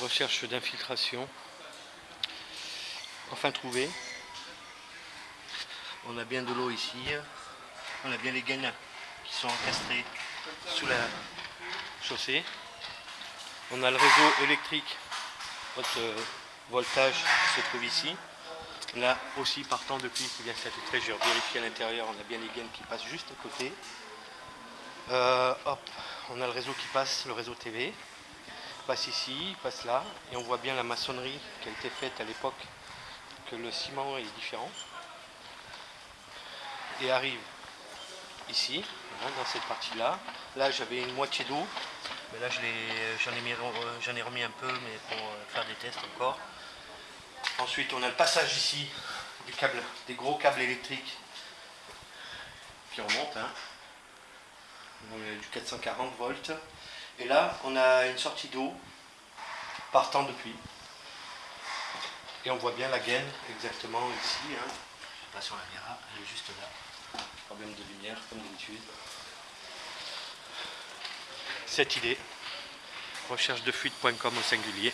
Recherche d'infiltration. Enfin trouvé. On a bien de l'eau ici. On a bien les gaines qui sont encastrées sous la chaussée. On a le réseau électrique euh, voltage se trouve ici. Là aussi partant depuis qui vient s'infiltrer, j'ai vérifié à l'intérieur, on a bien les gaines qui passent juste à côté. Euh, on a le réseau qui passe, le réseau TV. Passe ici, il passe là, et on voit bien la maçonnerie qui a été faite à l'époque, que le ciment est différent. Et arrive ici, hein, dans cette partie-là. Là, j'avais une moitié d'eau, mais là j'en ai, remis un peu, mais pour euh, faire des tests encore. Ensuite, on a le passage ici du câble, des gros câbles électriques qui remontent. Hein. du 440 volts. Et là, on a une sortie d'eau partant depuis. Et on voit bien la gaine exactement ici. Hein. Je ne sais pas si on la verra, elle est juste là. Problème de lumière, comme d'habitude. Cette idée, recherche de fuite.com au singulier.